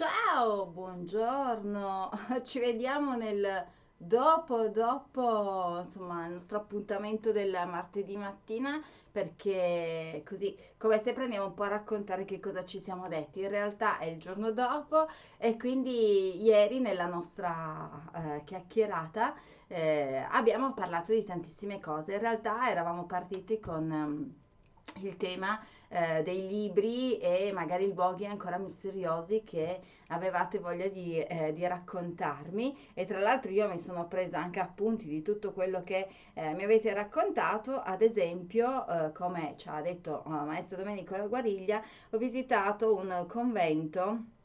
Ciao, buongiorno. Ci vediamo nel dopo, dopo, insomma, il nostro appuntamento del martedì mattina perché così, come sempre, andiamo un po' a raccontare che cosa ci siamo detti. In realtà è il giorno dopo e quindi ieri nella nostra eh, chiacchierata eh, abbiamo parlato di tantissime cose. In realtà eravamo partiti con... ehm, il tema eh, dei libri e magari luoghi ancora misteriosi che avevate voglia di, eh, di raccontarmi. E tra l'altro io mi sono presa anche appunti di tutto quello che eh, mi avete raccontato, ad esempio eh, come ci ha detto eh, maestro Domenico Guariglia, ho visitato un convento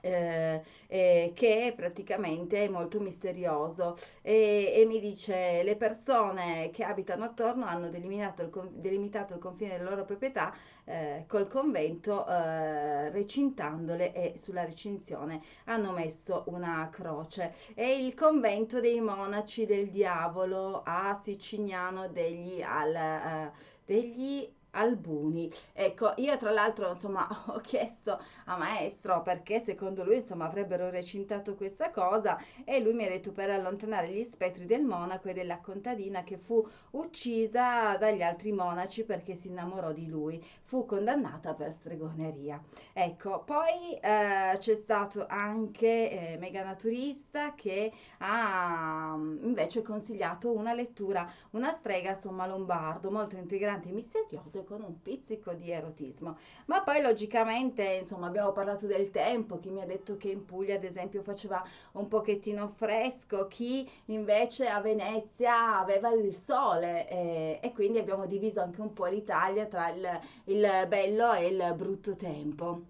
eh, eh, che praticamente è molto misterioso e, e mi dice le persone che abitano attorno hanno delimitato il, delimitato il confine della loro proprietà eh, col convento eh, recintandole e sulla recinzione hanno messo una croce. È il convento dei monaci del diavolo a Sicignano degli, al, eh, degli Albuni. Ecco, io tra l'altro, insomma, ho chiesto a maestro perché secondo lui, insomma, avrebbero recintato questa cosa e lui mi ha detto per allontanare gli spettri del monaco e della contadina che fu uccisa dagli altri monaci perché si innamorò di lui. Fu condannata per stregoneria. Ecco, poi eh, c'è stato anche eh, Mega Naturista che ha invece consigliato una lettura, una strega, insomma, lombardo, molto integrante e misterioso con un pizzico di erotismo. Ma poi logicamente, insomma, abbiamo parlato del tempo, chi mi ha detto che in Puglia, ad esempio, faceva un pochettino fresco, chi invece a Venezia aveva il sole e, e quindi abbiamo diviso anche un po' l'Italia tra il, il bello e il brutto tempo.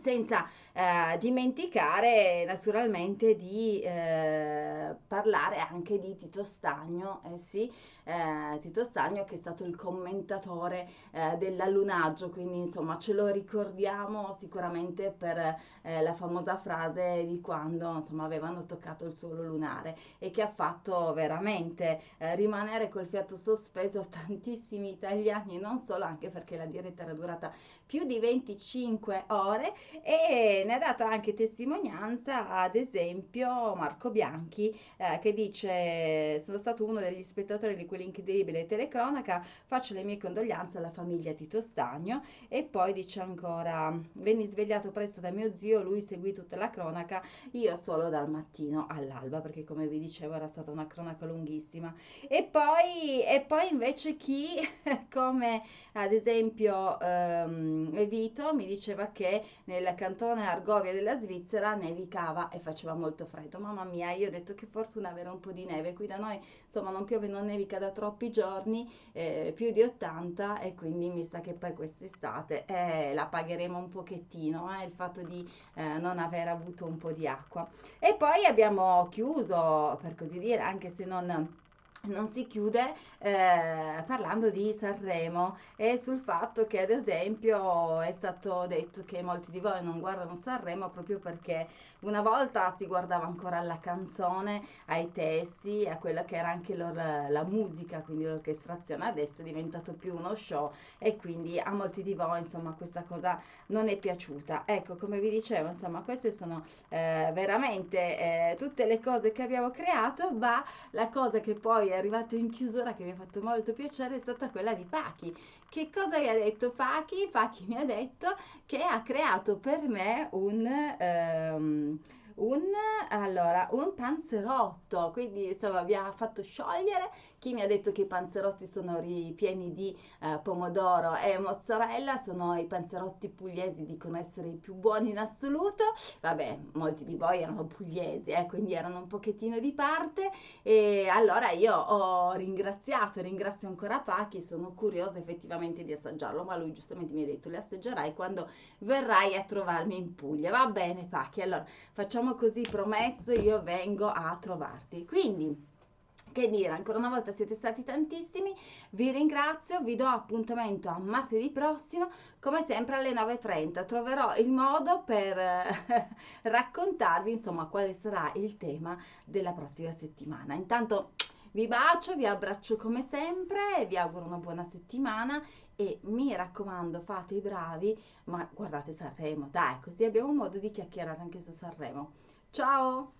Senza eh, dimenticare naturalmente di eh, parlare anche di Tito Stagno, eh sì, eh, Tito Stagno che è stato il commentatore eh, dell'allunaggio, quindi insomma ce lo ricordiamo sicuramente per eh, la famosa frase di quando insomma avevano toccato il suolo lunare e che ha fatto veramente eh, rimanere col fiato sospeso tantissimi italiani, non solo anche perché la diretta era durata più di 25 ore e ne ha dato anche testimonianza ad esempio Marco Bianchi eh, che dice sono stato uno degli spettatori di quell'incredibile telecronaca, faccio le mie condoglianze alla famiglia Tito Stagno e poi dice ancora venni svegliato presto da mio zio, lui seguì tutta la cronaca, io solo dal mattino all'alba perché come vi dicevo era stata una cronaca lunghissima e poi, e poi invece chi come ad esempio ehm, Vito mi diceva che nel cantone Argovia della Svizzera nevicava e faceva molto freddo. Mamma mia, io ho detto che fortuna avere un po' di neve. Qui da noi, insomma, non piove, non nevica da troppi giorni, eh, più di 80 e quindi mi sa che poi quest'estate eh, la pagheremo un pochettino, eh, il fatto di eh, non aver avuto un po' di acqua. E poi abbiamo chiuso, per così dire, anche se non non si chiude eh, parlando di Sanremo e sul fatto che ad esempio è stato detto che molti di voi non guardano Sanremo proprio perché una volta si guardava ancora alla canzone, ai testi, a quella che era anche lor- la musica, quindi l'orchestrazione, adesso è diventato più uno show e quindi a molti di voi insomma questa cosa non è piaciuta. Ecco, come vi dicevo, insomma queste sono eh, veramente eh, tutte le cose che abbiamo creato, ma la cosa che poi è arrivato in chiusura che mi ha fatto molto piacere è stata quella di Pachi. Che cosa mi ha detto Pachi? Pachi mi ha detto che ha creato per me un... ehm, un, allora, un panzerotto, quindi insomma mi ha fatto sciogliere. Chi mi ha detto che i panzerotti sono ripieni di eh, pomodoro e mozzarella, sono i panzerotti pugliesi, dicono essere i più buoni in assoluto. Vabbè, molti di voi erano pugliesi, eh, quindi erano un pochettino di parte. E allora io ho ringraziato, ringrazio ancora Pachi, sono curiosa effettivamente di assaggiarlo, ma lui giustamente mi ha detto le assaggerai quando verrai a trovarmi in Puglia. Va bene Pachi, allora facciamo così, promesso, io vengo a trovarti. Quindi... Che dire, ancora una volta siete stati tantissimi, vi ringrazio, vi do appuntamento a martedì prossimo, come sempre alle 9.30. Troverò il modo per eh, raccontarvi insomma quale sarà il tema della prossima settimana. Intanto Vi bacio, vi abbraccio come sempre, vi auguro una buona settimana e mi raccomando fate i bravi, ma guardate Sanremo, dai, così abbiamo modo di chiacchierare anche su Sanremo. Ciao!